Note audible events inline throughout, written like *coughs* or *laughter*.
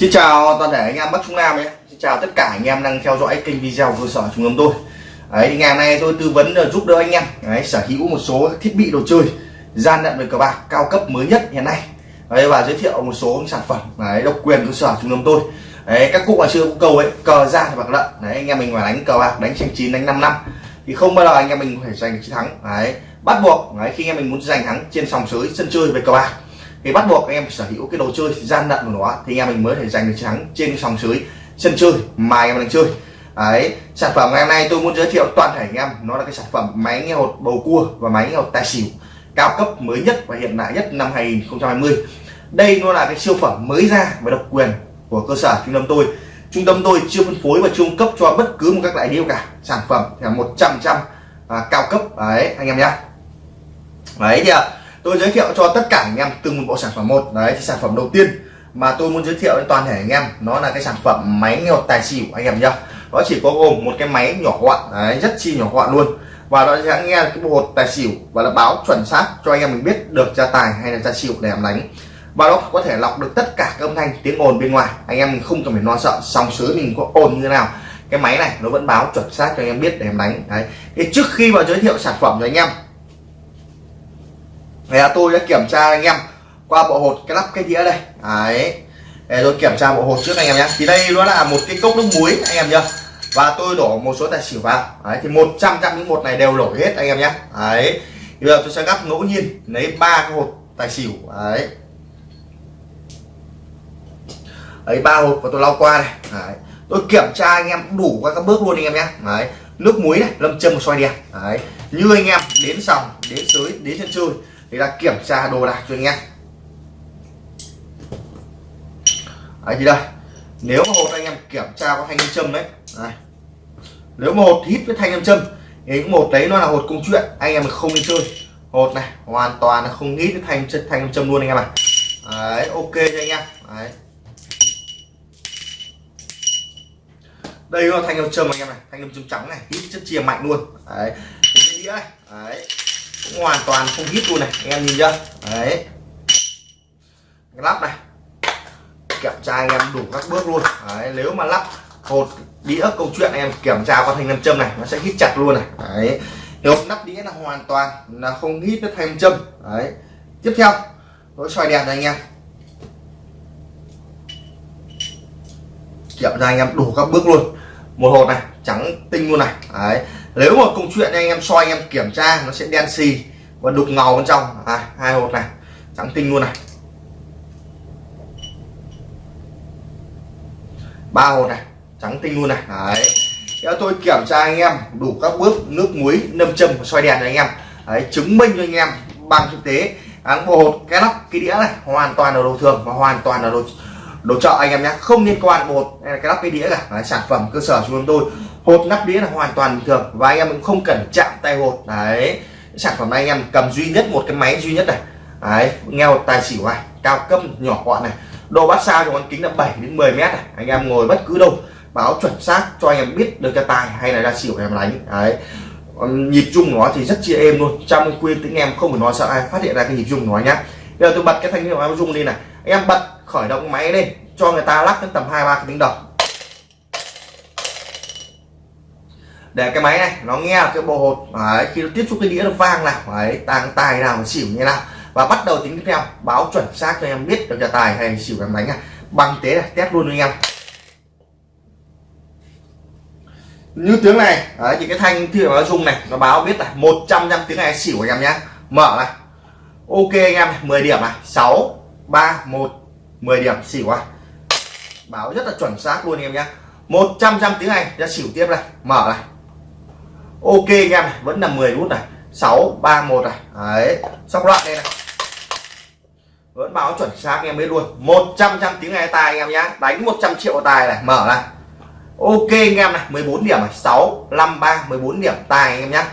Xin chào toàn thể anh em Bắc Trung Nam nhé. Xin chào tất cả anh em đang theo dõi kênh video cơ sở trung tâm tôi. Đấy, thì ngày hôm nay tôi tư vấn ờ, giúp đỡ anh em Đấy, sở hữu một số thiết bị đồ chơi gian lận về cờ bạc cao cấp mới nhất hiện nay. Đấy, và giới thiệu một số sản phẩm đấy, độc quyền cơ sở trung tâm tôi. Đấy, các cụ ngày xưa có cầu ấy cờ ra thì bạc lận đấy anh em mình phải đánh cờ bạc đánh tranh chín đánh 5 năm. Thì không bao giờ anh em mình có thể giành được chiến thắng đấy bắt buộc đấy, khi anh em mình muốn giành thắng trên sòng sới sân chơi về cờ bạc thì bắt buộc anh em sở hữu cái đồ chơi gian lận của nó thì anh em mình mới thể giành được chiến thắng trên sòng sới sân chơi mà anh em đang chơi. Đấy sản phẩm ngày hôm nay tôi muốn giới thiệu toàn thể anh em nó là cái sản phẩm máy nghe hột bầu cua và máy nghe hột tài xỉu cao cấp mới nhất và hiện đại nhất năm 2020 đây nó là cái siêu phẩm mới ra và độc quyền của cơ sở trung tâm tôi. Trung tâm tôi chưa phân phối và trung cấp cho bất cứ một các đại điêu cả. Sản phẩm là một trăm trăm à, cao cấp. Đấy anh em nhé đấy thì à, tôi giới thiệu cho tất cả anh em từng một bộ sản phẩm một đấy thì sản phẩm đầu tiên mà tôi muốn giới thiệu đến toàn thể anh em nó là cái sản phẩm máy nghe hột tài xỉu anh em nhá. Nó chỉ có gồm một cái máy nhỏ gọn đấy, rất chi nhỏ gọn luôn. Và nó sẽ nghe cái bộ hột tài xỉu và nó báo chuẩn xác cho anh em mình biết được ra tài hay là ra xỉu để em đánh. Và nó có thể lọc được tất cả các âm thanh tiếng ồn bên ngoài. Anh em mình không cần phải lo sợ sóng sới mình có ồn như thế nào. Cái máy này nó vẫn báo chuẩn xác cho anh em biết để em đánh đấy. Thì trước khi mà giới thiệu sản phẩm cho anh em thì tôi đã kiểm tra anh em qua bộ hột cái lắp cái đĩa đây. Đấy. Để tôi kiểm tra bộ hột trước anh em nhé. Thì đây nó là một cái cốc nước muối, anh em nhá. Và tôi đổ một số tài xỉu vào. Đấy, thì 100 trăm những một này đều đổ hết, anh em nhé. Đấy. Bây giờ tôi sẽ gắp ngẫu nhiên, lấy ba cái hột tài xỉu. Đấy. Ấy ba hộp và tôi lau qua này đấy. tôi kiểm tra anh em đủ các bước luôn, anh em nhé. Đấy. Nước muối này, lâm châm một xoay đèn. Đấy. Như anh em, đến sòng, đến sới, đến sân chơi thì là kiểm tra đồ đạc cho anh em. Đấy thì đây. Nếu mà hột anh em kiểm tra có thanh âm châm đấy, đấy. nếu mà hột hít với thanh âm châm thì một đấy nó là hột công chuyện. Anh em không đi chơi. Hột này hoàn toàn là không hít với thanh chất thanh âm châm luôn anh em ạ. À. đấy ok cho anh em. Đấy. Đây là thanh âm châm anh em này. Thanh âm châm trắng này hít chất chia mạnh luôn. Đấy. Cái đĩa này. Đấy cũng hoàn toàn không hít luôn này anh em nhìn chưa? Đấy. Cái lắp này. Kiểm tra anh em đủ các bước luôn. Đấy, nếu mà lắp hột đĩa câu chuyện anh em kiểm tra qua thanh nam châm này nó sẽ hít chặt luôn này. Đấy. Nếu nắp đĩa là hoàn toàn là không hít với thanh châm. Đấy. Tiếp theo tôi xoay đèn này anh em. Kiểm tra anh em đủ các bước luôn. Một hột này trắng tinh luôn này. Đấy nếu mà công chuyện anh em soi anh em kiểm tra nó sẽ đen xì và đục ngầu bên trong. À, hai hột này trắng tinh luôn này. Ba hột này trắng tinh luôn này. Đấy. Theo tôi kiểm tra anh em đủ các bước nước muối nâm châm và soi đèn cho anh em. Đấy, chứng minh cho anh em bằng thực tế. Áng bộ hột cái nắp cái đĩa này hoàn toàn là đồ thường và hoàn toàn là đồ đồ chợ anh em nhé. Không liên quan một cái nắp cái đĩa cả. Đấy, sản phẩm cơ sở chúng tôi hột nắp đĩa là hoàn toàn bình thường và anh em cũng không cần chạm tay hột. Đấy, sản phẩm này anh em cầm duy nhất một cái máy duy nhất này. Đấy nghe một tài xỉu này, cao cấp nhỏ gọn này. Độ bát sao trong bán kính là 7 đến 10 mét này. Anh em ngồi bất cứ đâu, báo chuẩn xác cho anh em biết được cái tài hay là ra xỉu em đánh. Đấy. Nhịp chung nó thì rất chia êm luôn. Trong quyên tiếng em không phải nói sợ ai, phát hiện ra cái nhịp chung nó nhá. Bây giờ tôi bật cái thanh hiệu em rung đi này. Anh em bật khởi động máy lên, cho người ta lắc đến tầm hai ba cái tiếng đồng. Để cái máy này nó nghe cái bộ hột đấy, khi nó tiếp xúc cái đĩa nó vang nào đấy tàng tài nào xỉu như nào. Và bắt đầu tính tiếp theo báo chuẩn xác cho em biết được nhà tài hay xỉu em đánh này bằng tế này test luôn anh em. Như tiếng này đấy, thì cái thanh thì nó rung này nó báo biết là 100 trăm tiếng này xỉu anh em nhé mở này. Ok anh em 10 điểm này. 6 3 1 10 điểm xỉu à. Báo rất là chuẩn xác luôn anh em nhé 100 trăm tiếng này ra xỉu tiếp này. Mở này ok anh em này vẫn là 10 nút này. 6 3 1 này. Đấy sóc loạn đây này. Vẫn báo chuẩn xác anh em biết luôn. 100 trăm tiếng nghe tài anh em nhá. Đánh 100 triệu tài này. Mở này. Ok anh em này 14 điểm này. 6 5 3 14 điểm tài anh em nhá.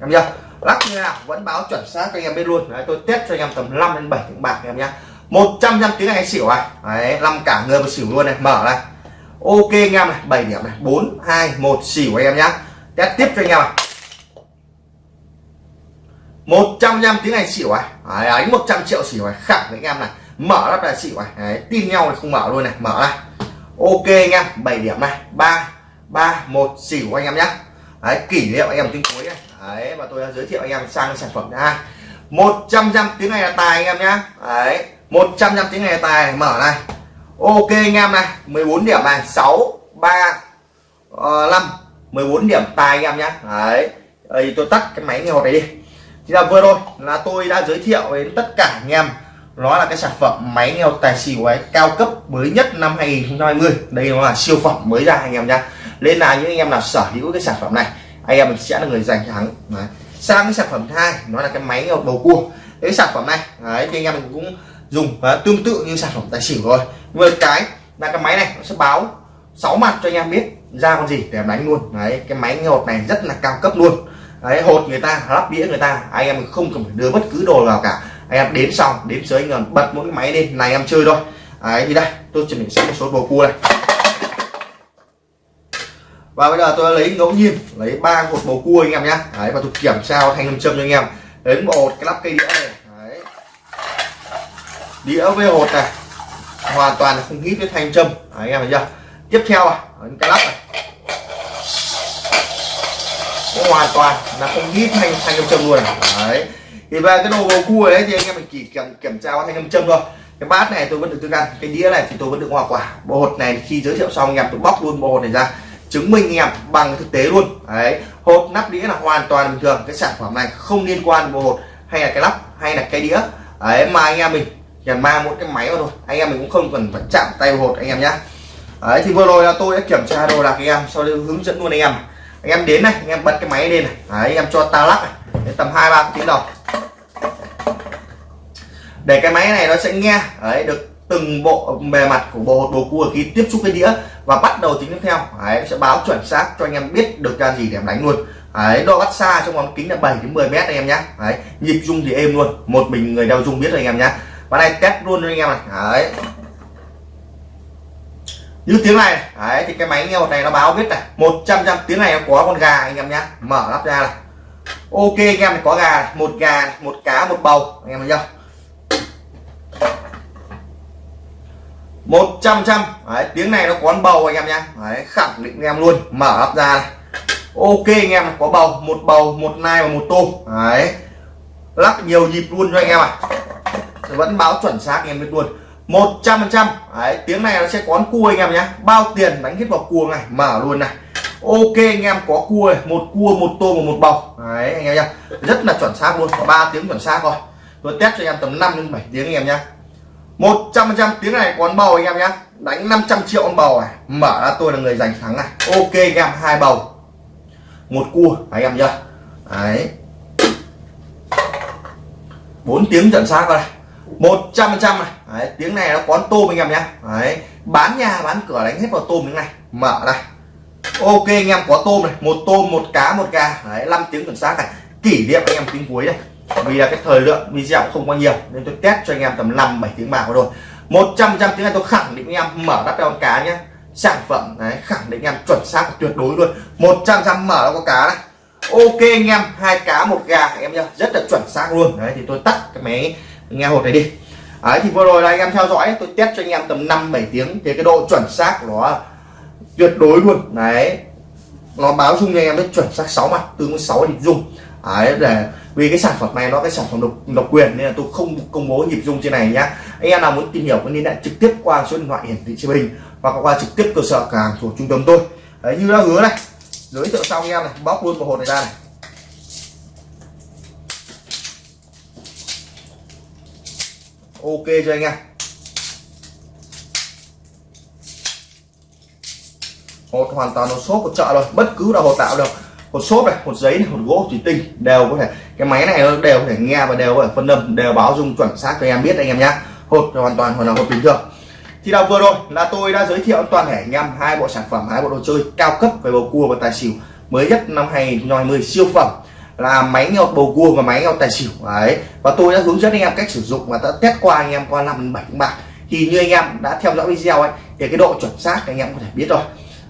Em nhá. Lắc như nào vẫn báo chuẩn xác cho anh em biết luôn. Đấy, tôi test cho anh em tầm 5 đến 7 tiếng bạc anh em nhá. 100 trăm tiếng này xỉu à đấy 5 cả người và xỉu luôn này. Mở này. Ok anh em này 7 điểm này. 4 2 1 xỉu anh em nhá test tiếp cho anh em này 100 tiếng anh xỉu này đấy, đánh 100 triệu xỉu này. Khẳng với anh em này. Mở lắp là xỉu này. Đấy, tin nhau thì không mở luôn này. Mở này. Ok anh em 7 điểm này. Ba ba một xỉu anh em nhé. Đấy kỷ niệm anh em tiếng cuối này. Đấy và tôi đã giới thiệu anh em sang sản phẩm thứ hai. 100 trăm tiếng này là tài anh em nhá đấy 100 trăm tiếng này là tài. Này, mở này. Ok anh em này 14 điểm này. 6 3 uh, 5 14 điểm tài anh em nhé, đấy. Đây tôi tắt cái máy nghe hột này đi. Thì là vừa rồi là tôi đã giới thiệu đến tất cả anh em nó là cái sản phẩm máy nghe hột tài xỉu ấy cao cấp mới nhất năm 2020 đây nó là siêu phẩm mới ra anh em nhá. Nên là những anh em nào sở hữu cái sản phẩm này anh em mình sẽ là người giành thắng. Đấy. sang cái sản phẩm thứ hai nó là cái máy nghe hột bầu cua. Cái sản phẩm này đấy, thì anh em mình cũng dùng và tương tự như sản phẩm tài xỉu rồi. Vừa cái là cái máy này nó sẽ báo sáu mặt cho anh em biết ra con gì để em đánh luôn. Đấy cái máy nghe hột này rất là cao cấp luôn. Đấy hột người ta lắp đĩa người ta anh em không cần phải đưa bất cứ đồ vào cả. Anh em đến xong đến dưới anh em bật mỗi cái máy lên này em chơi thôi. Đấy thì đây tôi chuẩn bị sẵn một số bầu cua này. Và bây giờ tôi lấy ngẫu nhiên lấy ba hột bầu cua anh em nhé đấy và tôi kiểm tra thanh âm châm cho anh em. Đến bộ hột cái lắp cây đĩa này. Đấy. đĩa với hột này hoàn toàn là không hít với thanh châm. Đấy, anh em thấy chưa? Tiếp theo à cái lắp này. Nó hoàn toàn là không hít thanh thanh âm châm luôn đấy. Thì về cái đồ bầu cua đấy thì anh em mình chỉ kiểm kiểm tra thanh âm châm thôi. Cái bát này tôi vẫn được tương ăn, cái đĩa này thì tôi vẫn được hoa quả. Bộ hột này khi giới thiệu xong anh em tôi bóc luôn bộ hột này ra, chứng minh anh em bằng thực tế luôn. Đấy. Hộp nắp đĩa là hoàn toàn bình thường, cái sản phẩm này không liên quan đến bộ hột hay là cái lắp hay là cái đĩa. Đấy, mà anh em mình chỉ mang một cái máy vào thôi, anh em mình cũng không cần phải chạm tay vào hột anh em nhé đấy thì vừa rồi là tôi đã kiểm tra đồ đạc anh em sau đó hướng dẫn luôn anh em. Anh em đến này anh em bật cái máy lên này. Đấy, anh em cho ta lắc này. Đến tầm hai ba tiếng đầu để cái máy này nó sẽ nghe đấy được từng bộ bề mặt của bộ bầu cua khi tiếp xúc với đĩa và bắt đầu tính tiếp theo. Đấy, sẽ báo chuẩn xác cho anh em biết được ra gì để em đánh luôn. Đấy, đo bắt xa trong vòng kính là 7 đến 10 mét anh em nhé đấy, nhịp rung thì êm luôn. Một mình người đeo rung biết rồi anh em nhé và này test luôn cho anh em này. Đấy như tiếng này đấy thì cái máy nghe một này nó báo biết này 100 trăm tiếng này nó có con gà anh em nhé mở lắp ra này ok anh em có gà này. một gà này, một cá một bầu anh em thấy chưa 100 trăm đấy, tiếng này nó có bầu anh em nhá đấy, khẳng định anh em luôn mở lắp ra này. ok anh em có bầu một bầu một nai và một tôm đấy lắc nhiều nhịp luôn cho anh em ạ à. vẫn báo chuẩn xác anh em biết luôn 100 phần trăm. Tiếng này nó sẽ có cua anh em nhé. Bao tiền đánh hết vào cua này mở luôn này. Ok anh em, có cua này. một cua, một tôm và một bầu đấy, anh em nhá rất là chuẩn xác luôn. Có ba tiếng chuẩn xác rồi. Tôi test cho anh em tầm 5 đến 7 tiếng anh em nhé. 100 trăm tiếng này có bầu anh em nhé. Đánh 500 triệu con bầu này. Mở ra, tôi là người giành thắng này. Ok anh em, hai bầu. Một cua, anh em nhá. Đấy. 4 tiếng chuẩn xác rồi. này 100 trăm này. Đấy, tiếng này nó quán tôm anh em nhé. Đấy bán nhà bán cửa đánh hết vào tôm như này. Mở này. Ok anh em có tôm này. Một tôm một cá một gà. Đấy 5 tiếng chuẩn xác này. Kỷ niệm anh em tiếng cuối này vì là cái thời lượng video không có nhiều nên tôi test cho anh em tầm 5 7 tiếng bạc rồi 100 trăm tiếng này tôi khẳng định anh em mở đắp con cá nhé. Sản phẩm đấy khẳng định anh em chuẩn xác tuyệt đối luôn. 100 trăm mở nó có cá này. Ok anh em hai cá một gà anh em nhá. Rất là chuẩn xác luôn. Đấy thì tôi tắt cái máy nghe hột này đi. Đấy thì vừa rồi là anh em theo dõi tôi test cho anh em tầm 5 7 tiếng thì cái độ chuẩn xác nó tuyệt đối luôn. Đấy. Nó báo dung cho anh em biết chuẩn xác 6 mặt tương với 6 nhịp dung đấy để vì cái sản phẩm này nó cái sản phẩm độc, độc quyền nên là tôi không công bố nhịp dung trên này nhá. Anh em nào muốn tìm hiểu có liên hệ trực tiếp qua số điện thoại hiển thị trên hình hoặc qua trực tiếp cơ sở cửa hàng thuộc trung tâm tôi. Đấy như đã hứa này giới thiệu xong anh em này bóc luôn một hộp này ra này. Ok cho anh em? Hột hoàn toàn một xốp, hột chợ rồi. Bất cứ là hột tạo được hột xốp này, hột giấy này, hột gỗ, thủy tinh, đều có thể cái máy này đều có thể nghe và đều có thể phân âm, đều báo dung chuẩn xác cho anh em biết anh em nhé hột hoàn toàn hoàn là hột bình thường. Thì là vừa rồi là tôi đã giới thiệu toàn thể anh em hai bộ sản phẩm, hai bộ đồ chơi cao cấp về bầu cua và tài xỉu mới nhất năm 2020 siêu phẩm là máy nhột bầu cua và máy nhột tài xỉu đấy và tôi đã hướng dẫn anh em cách sử dụng và đã test qua anh em qua năm bảy bạc thì như anh em đã theo dõi video ấy thì cái độ chuẩn xác anh em có thể biết rồi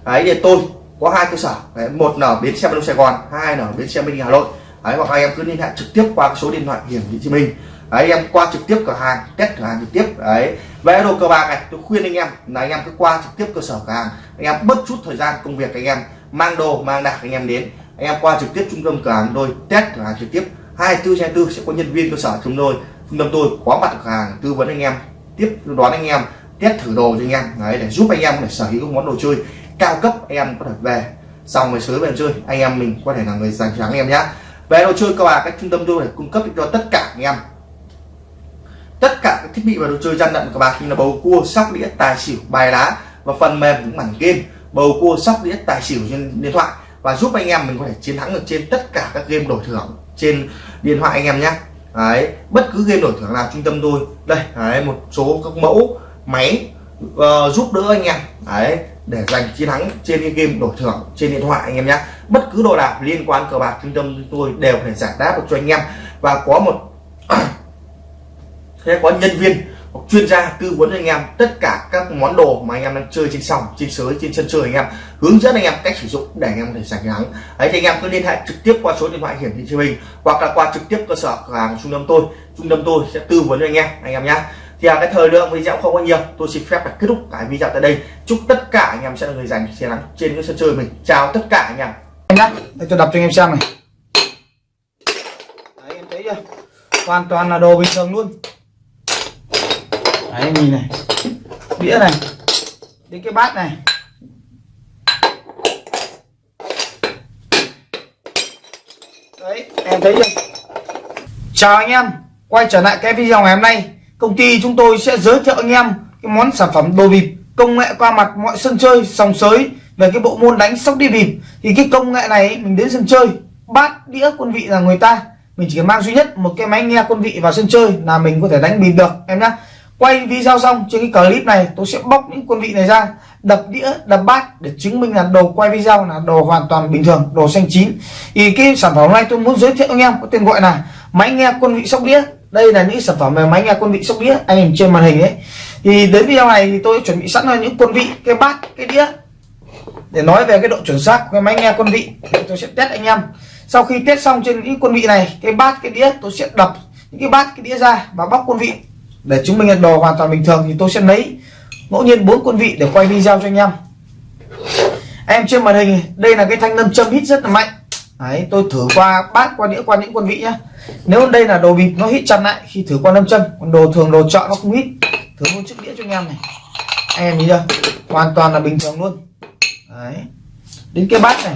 đấy thì tôi có hai cơ sở đấy, một là bến xe đông Sài Gòn hai là bến xe bên Hà Nội đấy, hoặc anh em cứ liên hệ trực tiếp qua số điện thoại hiển thị trên mình đấy em qua trực tiếp cửa hàng test cửa hàng trực tiếp đấy về đồ cờ bạc này tôi khuyên anh em là anh em cứ qua trực tiếp cơ sở cửa hàng anh em bất chút thời gian công việc anh em mang đồ mang đạc anh em đến em qua trực tiếp trung tâm cửa hàng tôi test cửa hàng trực tiếp. 24 trên 24 sẽ có nhân viên cơ sở chúng tôi. Trung tâm tôi có mặt cửa hàng, tư vấn anh em, tiếp đoán anh em, test thử đồ cho anh em. Đấy, để giúp anh em để sở hữu món đồ chơi cao cấp anh em có thể về. Xong rồi sới về chơi, anh em mình có thể là người giành thắng em nhé về đồ chơi các bạn các trung tâm tôi để cung cấp cho tất cả anh em. Tất cả các thiết bị và đồ chơi gian lận của bạn như là bầu cua, sóc đĩa, tài xỉu, bài lá và phần mềm những mảnh game. Bầu cua, sóc đĩa, tài xỉu trên điện thoại và giúp anh em mình có thể chiến thắng được trên tất cả các game đổi thưởng trên điện thoại anh em nhé. Đấy bất cứ game đổi thưởng nào trung tâm tôi. Đây đấy, một số các mẫu máy uh, giúp đỡ anh em. Đấy để giành chiến thắng trên cái game đổi thưởng trên điện thoại anh em nhé. Bất cứ đồ đạc liên quan cờ bạc trung tâm tôi đều phải giải đáp được cho anh em. Và có một *coughs* sẽ có nhân viên chuyên gia tư vấn cho anh em tất cả các món đồ mà anh em đang chơi trên sòng trên sới trên sân chơi anh em. Hướng dẫn anh em cách sử dụng để anh em có thể giành thắng ấy thì anh em cứ liên hệ trực tiếp qua số điện thoại hiển thị trên mình hoặc là qua trực tiếp cơ sở cửa hàng trung tâm tôi. Trung tâm tôi sẽ tư vấn cho anh em anh em nhé. Thì à, cái thời lượng video không có nhiều tôi xin phép là kết thúc cái video tại đây. Chúc tất cả anh em sẽ là người giành chiến thắng trên cái sân chơi mình. Chào tất cả anh em. Anh nhá để tôi đọc cho anh em xem này. Đấy em thấy chưa? Hoàn toàn là đồ bình thường luôn đấy, nhìn này. Đĩa này. Đến cái bát này. Đấy, em thấy chưa? Chào anh em. Quay trở lại cái video ngày hôm nay, công ty chúng tôi sẽ giới thiệu anh em cái món sản phẩm đồ bịp, công nghệ qua mặt mọi sân chơi, sòng sới về cái bộ môn đánh sóc đi bịp. Thì cái công nghệ này, mình đến sân chơi, bát đĩa quân vị là người ta. Mình chỉ cần mang duy nhất một cái máy nghe quân vị vào sân chơi là mình có thể đánh bịp được, em nhá quay video xong, trên cái clip này, tôi sẽ bóc những quân vị này ra, đập đĩa, đập bát để chứng minh là đồ quay video là đồ hoàn toàn bình thường, đồ xanh chín. Thì cái sản phẩm này tôi muốn giới thiệu anh em, có tên gọi là máy nghe quân vị sóc đĩa. Đây là những sản phẩm về máy nghe quân vị sóc đĩa, anh em trên màn hình ấy. Thì đến video này thì tôi chuẩn bị sẵn là những quân vị, cái bát, cái đĩa. Để nói về cái độ chuẩn xác của cái máy nghe quân vị tôi sẽ test anh em. Sau khi test xong trên những quân vị này, cái bát, cái đĩa, tôi sẽ đập những cái bát, cái đĩa ra và bóc quân vị để chứng minh là đồ hoàn toàn bình thường thì tôi sẽ lấy ngẫu nhiên bốn quân vị để quay video cho anh em. Em trên màn hình đây là cái thanh lâm châm hít rất là mạnh. Đấy, tôi thử qua bát qua đĩa qua những quân vị nhá. Nếu đây là đồ bịp nó hít chặt lại khi thử qua lâm châm còn đồ thường đồ chọn nó không hít. Thử luôn chiếc đĩa cho anh em này. Anh em nhìn chưa? Hoàn toàn là bình thường luôn. Đấy. Đến cái bát này.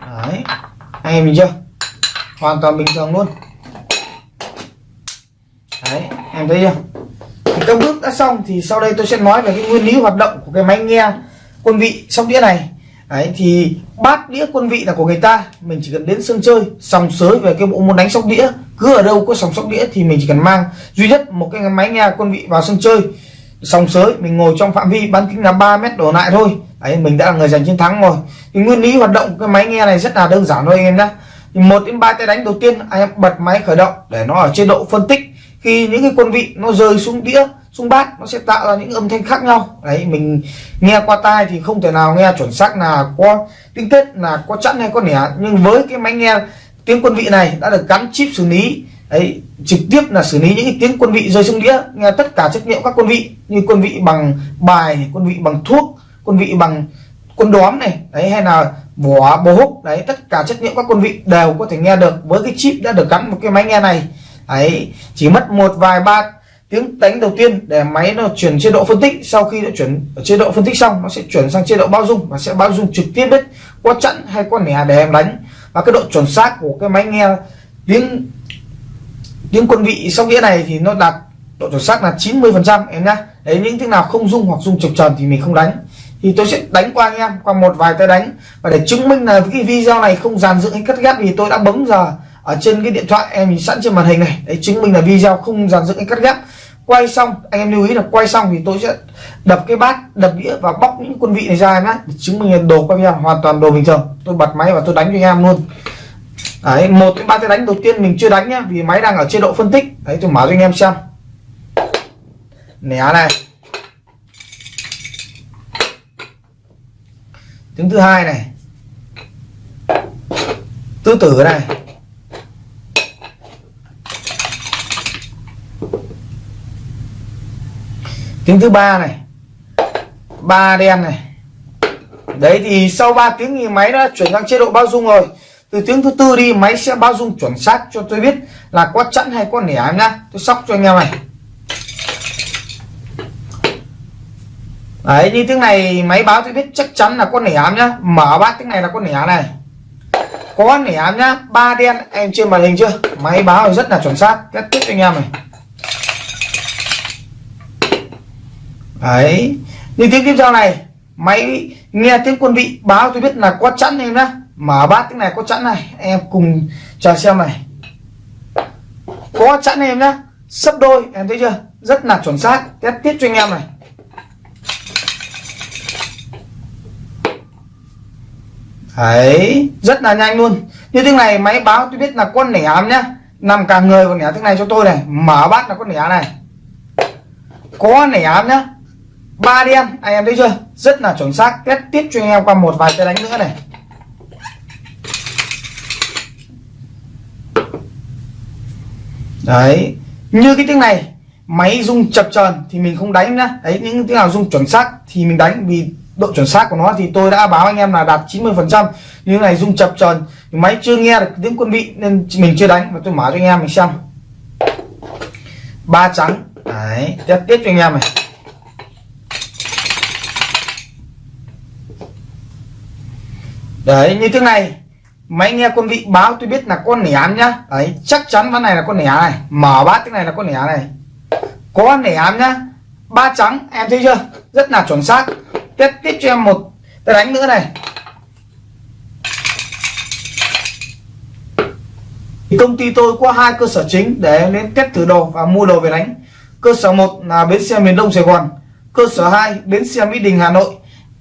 Đấy. Anh em nhìn chưa? Hoàn toàn bình thường luôn đấy, em thấy chưa? Thì các bước đã xong thì sau đây tôi sẽ nói về cái nguyên lý hoạt động của cái máy nghe quân vị sóc đĩa này. Đấy, thì bát đĩa quân vị là của người ta. Mình chỉ cần đến sân chơi, sòng sới về cái bộ môn đánh sóc đĩa. Cứ ở đâu có sòng sóc đĩa thì mình chỉ cần mang duy nhất một cái máy nghe quân vị vào sân chơi. Sòng sới, mình ngồi trong phạm vi bán kính là 3 mét đổ lại thôi. Đấy, mình đã là người giành chiến thắng rồi. Thì nguyên lý hoạt động cái máy nghe này rất là đơn giản thôi anh em nhé một đến ba tay đánh đầu tiên, anh em bật máy khởi động để nó ở chế độ phân tích khi những cái quân vị nó rơi xuống đĩa, xuống bát, nó sẽ tạo ra những âm thanh khác nhau. Đấy, mình nghe qua tai thì không thể nào nghe chuẩn xác là có tiếng tết là có chẵn hay có nẻ. Nhưng với cái máy nghe tiếng quân vị này đã được gắn chip xử lý, đấy, trực tiếp là xử lý những cái tiếng quân vị rơi xuống đĩa, nghe tất cả chất nhiệm các quân vị, như quân vị bằng bài quân vị bằng thuốc, quân vị bằng quân đóm này, đấy, hay là vỏ bố húc, đấy, tất cả chất nhiệm các quân vị đều có thể nghe được. Với cái chip đã được gắn một cái máy nghe này ấy, chỉ mất một vài ba tiếng đánh đầu tiên để máy nó chuyển chế độ phân tích, sau khi đã chuyển ở chế độ phân tích xong, nó sẽ chuyển sang chế độ bao dung, và sẽ bao dung trực tiếp đấy qua chặn hay qua nẻ để em đánh. Và cái độ chuẩn xác của cái máy nghe tiếng tiếng quân vị sóc đĩa này thì nó đạt độ chuẩn xác là 90 phần trăm, em nhá. Đấy, những tiếng nào không dung hoặc dung trực tròn thì mình không đánh. Thì tôi sẽ đánh qua anh em, qua một vài tay đánh. Và để chứng minh là cái video này không dàn dựng hay cắt ghép thì tôi đã bấm giờ ở trên cái điện thoại em sẵn trên màn hình này. Đấy, chứng minh là video không dàn dựng hay cắt ghép. Quay xong, anh em lưu ý là quay xong thì tôi sẽ đập cái bát, đập đĩa và bóc những quân vị này ra em nhé chứng minh là đồ quay video hoàn toàn đồ bình thường. Tôi bật máy và tôi đánh cho anh em luôn. Đấy, một cái ba cái đánh đầu tiên mình chưa đánh nhá, vì máy đang ở chế độ phân tích. Đấy, tôi mở cho anh em xem. Nẻ này. Tiếng thứ hai này. Tứ tử này. Tiếng thứ ba này. Ba đen này. Đấy thì sau 3 tiếng thì máy đã chuyển sang chế độ bao dung rồi. Từ tiếng thứ tư đi, máy sẽ bao dung chuẩn xác cho tôi biết là có chẵn hay có nẻ nhá. Tôi sóc cho anh em này. Đấy, như tiếng này máy báo tôi biết chắc chắn là có nẻ nhá. Mở bát tiếng này là có nẻ này. Có nẻ nhá. Ba đen, em trên màn hình chưa? Máy báo rất là chuẩn xác. Kết thúc cho anh em này. Đấy. Như tiếng tiếp theo này, máy nghe tiếng quân vị báo tôi biết là có chẵn em nhá. Mở bát tiếng này có chẵn này. Em cùng chờ xem này. Có chẵn em nhá. Sấp đôi, em thấy chưa? Rất là chuẩn xác. Test tiếp cho anh em này. Đấy, rất là nhanh luôn. Như tiếng này, máy báo tôi biết là con nẻ ám nhá. Nằm cả người còn nẻ tiếng này cho tôi này. Mở bát là con nẻ này. Có nẻ ám nhá ba đen anh em thấy chưa? Rất là chuẩn xác. Test tiếp cho anh em qua một vài cái đánh nữa này. Đấy. Như cái tiếng này, máy rung chập chờn thì mình không đánh nhá. Đấy, những tiếng nào rung chuẩn xác thì mình đánh, vì độ chuẩn xác của nó thì tôi đã báo anh em là đạt 90 phần trăm. Như này rung chập chờn, máy chưa nghe được tiếng quân vị nên mình chưa đánh. Và tôi mở cho anh em mình xem. Ba trắng. Đấy test tiếp cho anh em này. Đấy, như thế này. Máy nghe quân vị báo tôi biết là con nẻ nhá. Đấy, chắc chắn ván này là con nẻ này. Mở bát tiếng này là con nẻ này. Có nẻ nhá. Ba trắng, em thấy chưa? Rất là chuẩn xác. Tiếp tiếp cho em một cái đánh nữa này. Thì công ty tôi có hai cơ sở chính để em đến test thử đồ và mua đồ về đánh. Cơ sở một là bến xe miền đông sài gòn. Cơ sở 2 bến xe mỹ đình, hà nội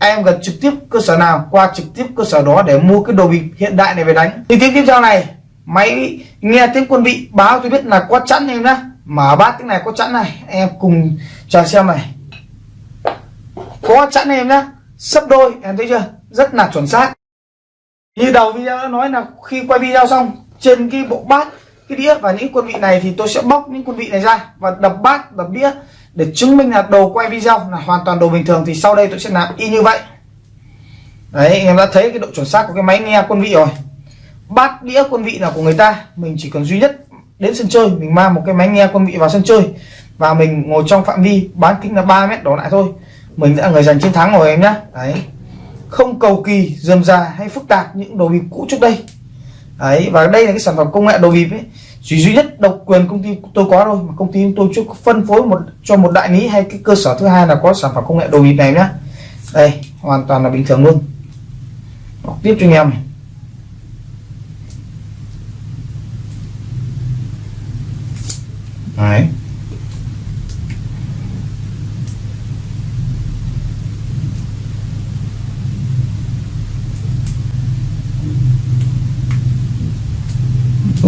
em gần trực tiếp cơ sở nào, qua trực tiếp cơ sở đó để mua cái đồ bịp hiện đại này về đánh. Thì tiếp tiếp theo này, máy nghe tiếng quân vị báo tôi biết là có chẵn em nhá. Mở bát tiếng này có chẵn này em cùng chờ xem này. Có chẵn em nhá, sấp đôi, em thấy chưa? Rất là chuẩn xác. Như đầu video đã nói là khi quay video xong, trên cái bộ bát, cái đĩa và những quân vị này thì tôi sẽ bóc những quân vị này ra và đập bát, đập đĩa để chứng minh là đồ quay video là hoàn toàn đồ bình thường thì sau đây tôi sẽ làm y như vậy. Đấy em đã thấy cái độ chuẩn xác của cái máy nghe quân vị rồi. Bát đĩa quân vị là của người ta, mình chỉ cần duy nhất đến sân chơi, mình mang một cái máy nghe quân vị vào sân chơi và mình ngồi trong phạm vi bán kính là 3 mét đổ lại thôi. Mình đã người giành chiến thắng rồi, em nhé đấy. Không cầu kỳ, dườm già hay phức tạp những đồ bịp cũ trước đây. Đấy, và đây là cái sản phẩm công nghệ đồ bịp ấy chỉ duy nhất độc quyền công ty tôi có thôi, mà công ty tôi chưa phân phối một, cho một đại lý hay cái cơ sở thứ hai là có sản phẩm công nghệ đồ bịp này nhá. Đây, hoàn toàn là bình thường luôn. Đọc tiếp cho anh em đấy.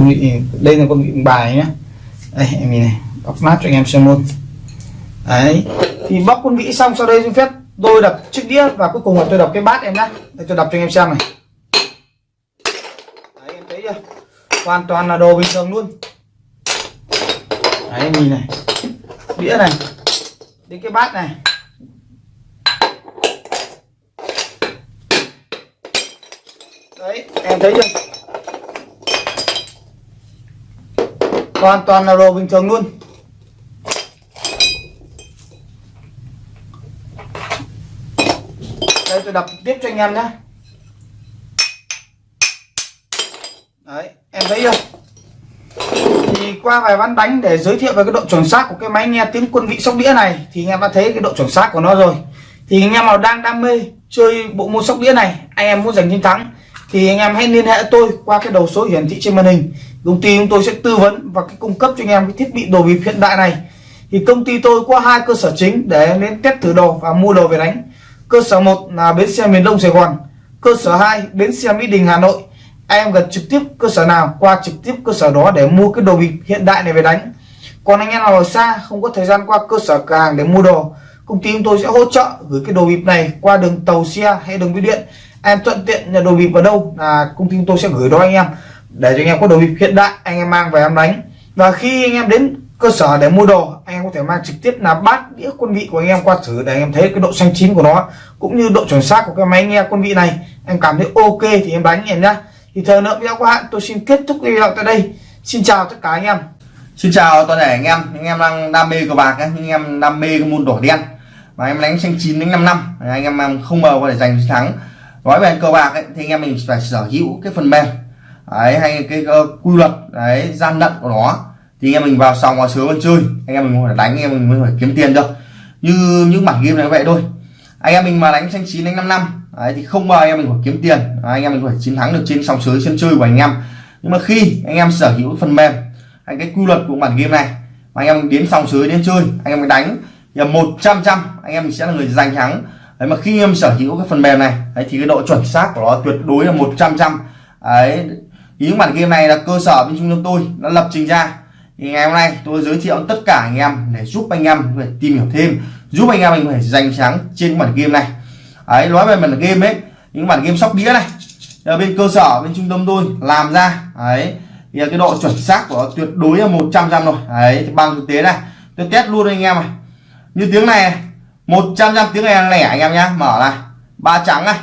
Con đây là con vị bài nhé đây, em nhìn này bóc nát cho anh em xem luôn. Đấy, thì bóc con vị xong, sau đây xin phép tôi đập chiếc đĩa và cuối cùng là tôi đập cái bát em nhá. Đây, tôi đập cho anh em xem này. Đấy, em thấy chưa? Hoàn toàn là đồ bình thường luôn. Đấy, em nhìn này. Đĩa này. Đến cái bát này. Đấy, em thấy chưa? Hoàn toàn là đồ bình thường luôn. Đây, tôi đập tiếp cho anh em nhé. Đấy, em thấy chưa? Thì qua vài ván đánh để giới thiệu về cái độ chuẩn xác của cái máy nghe tiếng quân vị sóc đĩa này, thì anh em đã thấy cái độ chuẩn xác của nó rồi. Thì anh em nào đang đam mê chơi bộ môn sóc đĩa này, anh em muốn giành chiến thắng, thì anh em hãy liên hệ tôi qua cái đầu số hiển thị trên màn hình công ty chúng tôi sẽ tư vấn và cái cung cấp cho anh em cái thiết bị đồ bịp hiện đại này. Thì công ty tôi có hai cơ sở chính để em đến test thử đồ và mua đồ về đánh. Cơ sở một là bến xe miền đông sài gòn, cơ sở 2 bến xe mỹ đình, hà nội. Em gần trực tiếp cơ sở nào, qua trực tiếp cơ sở đó để mua cái đồ bịp hiện đại này về đánh. Còn anh em nào ở xa, không có thời gian qua cơ sở cửa hàng để mua đồ, công ty chúng tôi sẽ hỗ trợ gửi cái đồ bịp này qua đường tàu xe hay đường bưu điện. Em thuận tiện nhà đồ bịp ở đâu là công ty chúng tôi sẽ gửi đó anh em để cho anh em có đồ bịp hiện đại anh em mang về em đánh. Và khi anh em đến cơ sở để mua đồ anh em có thể mang trực tiếp là bát đĩa quân vị của anh em qua thử để anh em thấy cái độ xanh chín của nó cũng như độ chuẩn xác của cái máy nghe quân vị này. Em cảm thấy ok thì em đánh em nhá. Thì thời lượng video của hạn tôi xin kết thúc video tại đây. Xin chào tất cả anh em. Xin chào toàn thể anh em, anh em đang đam mê cờ bạc, anh em đam mê cái môn đỏ đen. Và em đánh xanh chín đến 5 năm, anh em không mờ có thể giành chiến thắng. Nói về cờ bạc ấy, thì anh em mình phải sở hữu cái phần mềm đấy, hay cái uh, quy luật đấy gian lận của nó. Thì anh em mình vào sòng vào sướng vào chơi. Anh em mình phải đánh anh em mình mới phải kiếm tiền được. Như những bản game này vậy thôi. Anh em mình mà đánh xanh chín đánh năm năm đấy, thì không bao anh em mình phải kiếm tiền. Đấy, anh em mình phải chiến thắng được trên sòng sới sân chơi của anh em. Nhưng mà khi anh em sở hữu phần mềm hay cái quy luật của bản game này mà anh em đến sòng sới đến chơi anh em mình đánh thì một trăm trăm anh em mình sẽ là người giành thắng. Đấy mà khi em sở hữu cái phần mềm này đấy, thì cái độ chuẩn xác của nó tuyệt đối là một trăm trăm. Đấy ý bản game này là cơ sở bên trung tâm tôi đã lập trình ra. Thì ngày hôm nay tôi giới thiệu tất cả anh em để giúp anh em phải tìm hiểu thêm, giúp anh em mình phải giành thắng trên bản game này. Ấy nói về bản game ấy, những bản game sóc đĩa này ở bên cơ sở bên trung tâm tôi làm ra. Ấy thì cái độ chuẩn xác của nó tuyệt đối là 100 trăm rồi. Đấy, thì bằng thực tế này, tôi test luôn anh em này. Như tiếng này 100 trăm tiếng này lẻ anh em nhá. Mở này, ba trắng này.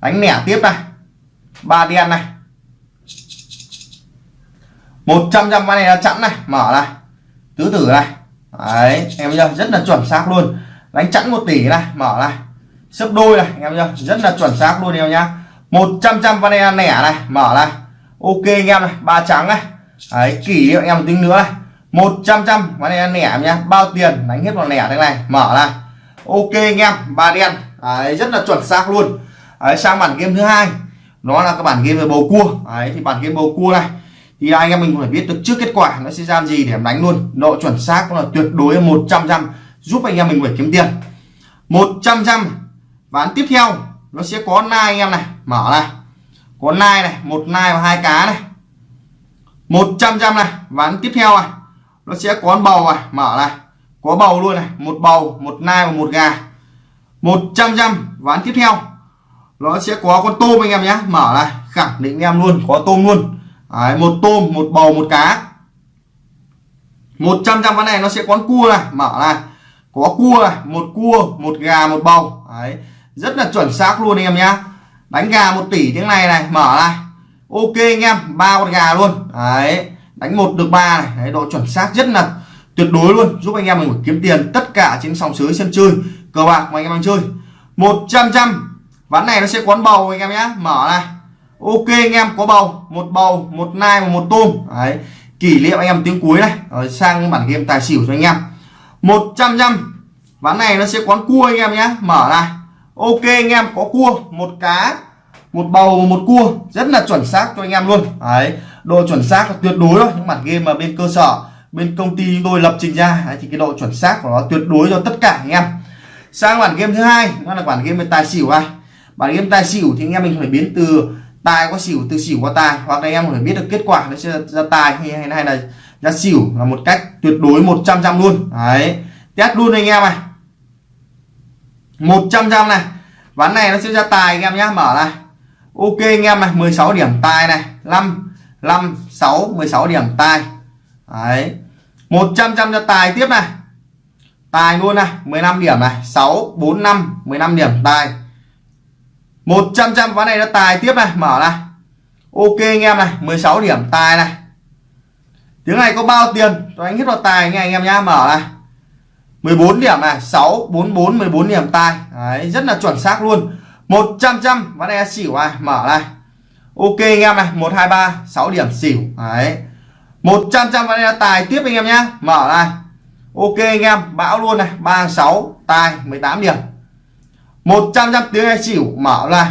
Đánh lẻ tiếp này ba đen này. 100 trăm này là chẵn này. Mở này. Tứ tử này. Đấy, em chưa? Rất là chuẩn xác luôn. Đánh chẵn một tỷ này. Mở này. Sấp đôi này, em chưa? Rất là chuẩn xác luôn em nhá. 100 trăm van này nẻ này. Mở này. Ok anh em này, ba trắng này. Đấy, kỷ niệm em tính nữa này. 100 trăm van này lẻ nhá. Bao tiền? Đánh hết vào nẻ thế này. Mở này. Ok anh em, ba đen. Đấy, rất là chuẩn xác luôn. Đấy, sang bản game thứ hai nó là các bản game về bầu cua. Đấy, thì bản game bầu cua này, thì anh em mình phải biết được trước kết quả nó sẽ ra gì để em đánh luôn. Độ chuẩn xác là tuyệt đối 100 trăm giúp anh em mình phải kiếm tiền. 100 trăm ván tiếp theo, nó sẽ có nai anh em này. Mở này. Có nai này, một nai và hai cá này. 100 trăm này. Ván tiếp theo này. Nó sẽ có bầu này. Mở này. Có bầu luôn này. Một bầu, một nai và một gà. 100 trăm ván tiếp theo nó sẽ có con tôm anh em nhé. Mở này khẳng định em luôn có tôm luôn. Đấy, một tôm một bầu một cá. 100 trăm ván này nó sẽ có cua này. Mở này có cua này một cua một gà một bầu. Đấy, rất là chuẩn xác luôn anh em nhé. Đánh gà một tỷ tiếng này này mở này ok anh em ba con gà luôn. Đấy, đánh một được ba này. Đấy, độ chuẩn xác rất là tuyệt đối luôn. Giúp anh em mình kiếm tiền tất cả trên sòng sới sân chơi. Cờ bạc mà anh em đang chơi. 100 trăm ván này nó sẽ quán bầu anh em nhé mở này. Ok anh em có bầu. Một bầu một nai và một tôm. Đấy. Kỷ niệm anh em tiếng cuối này. Rồi sang bản game tài xỉu cho anh em. 100 trăm ván này nó sẽ quán cua anh em nhé mở này. Ok anh em có cua. Một cá một bầu một cua. Rất là chuẩn xác cho anh em luôn. Đấy. Độ chuẩn xác là tuyệt đối thôi. Những bản game mà bên cơ sở bên công ty chúng tôi lập trình ra đấy, thì cái độ chuẩn xác của nó tuyệt đối cho tất cả anh em. Sang bản game thứ hai nó là bản game về tài xỉu này bản game tài xỉu thì anh em mình phải biến từ tài qua xỉu từ xỉu qua tài hoặc là em phải biết được kết quả nó sẽ ra tài hay hay, hay là ra xỉu là một cách tuyệt đối 100 trăm luôn. Đấy. Test luôn anh em này 100 trăm này. Ván này nó sẽ ra tài anh em nhé mở này. Ok anh em này. 16 điểm tài này. 5 5 6 16 điểm tài đấy. 100 trăm ra tài tiếp này. Tài luôn này. 15 điểm này. 6 4 5 15 điểm tài 100 trăm ván này nó tài tiếp này mở này. Ok anh em này 16 điểm tài này. Tiếng này có bao tiền? Cho anh hết vào tài nghe anh em nhá mở này. 14 điểm này 6 44 14 điểm tài. Đấy, rất là chuẩn xác luôn. 100 trăm ván này xỉu này mở này. Ok anh em này 123 6 điểm xỉu. Đấy. 100 trăm ván này tài tiếp anh em nhá mở này. Ok anh em bão luôn này 36 tài 18 điểm. 100 trăm tiếng anh xỉu mở lại,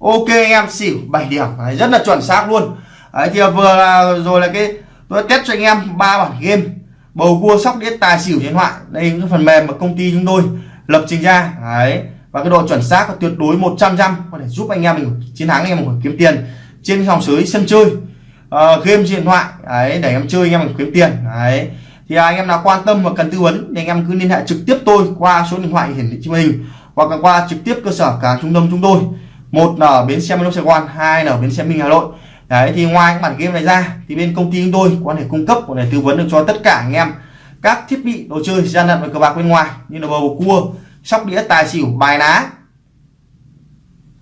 ok anh em xỉu 7 điểm. Đấy, rất là chuẩn xác luôn. Đấy thì vừa là, rồi là cái tôi test cho anh em ba bản game. Bầu cua sóc đĩa tài xỉu điện thoại. Đây những phần mềm mà công ty chúng tôi lập trình ra. Đấy và cái độ chuẩn xác là tuyệt đối 100 trăm có thể giúp anh em mình chiến thắng anh em mình kiếm tiền trên dòng sới sân chơi. Uh, game điện thoại. Đấy để em chơi anh em mình kiếm tiền. Đấy thì à, anh em nào quan tâm và cần tư vấn thì anh em cứ liên hệ trực tiếp tôi qua số điện thoại hiển thị trên màn hình hoặc là qua trực tiếp cơ sở cả trung tâm chúng tôi. Một là ở bến xe miền Đông Sài Gòn, hai là ở bến xe Minh Hà Nội. Đấy, thì ngoài cái bản game này ra, thì bên công ty chúng tôi có thể cung cấp, có thể tư vấn được cho tất cả anh em các thiết bị đồ chơi gian lận và cờ bạc bên ngoài, như là bầu cua, sóc đĩa, tài xỉu, bài ná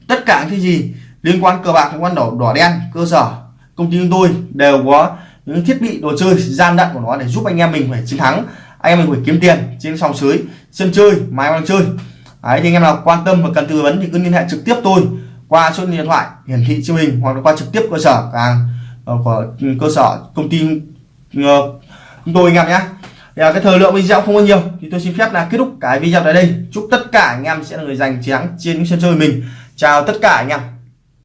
tất cả những cái gì liên quan cờ bạc, liên quan đỏ đỏ đen, cơ sở, công ty chúng tôi đều có những thiết bị đồ chơi gian lận của nó để giúp anh em mình phải chiến thắng, anh em mình phải kiếm tiền trên sòng sới, sân chơi máy đang chơi. Đấy, thì anh em nào quan tâm và cần tư vấn thì cứ liên hệ trực tiếp tôi qua số điện thoại hiển thị trên hình hoặc là qua trực tiếp cơ sở càng ờ, của ừ, cơ sở công ty ờ, chúng tôi anh em nhé. Thì à, cái thời lượng video không có nhiều thì tôi xin phép là kết thúc cái video tại đây. Chúc tất cả anh em sẽ là người giành chiến thắng trên sân chơi mình. Chào tất cả anh em.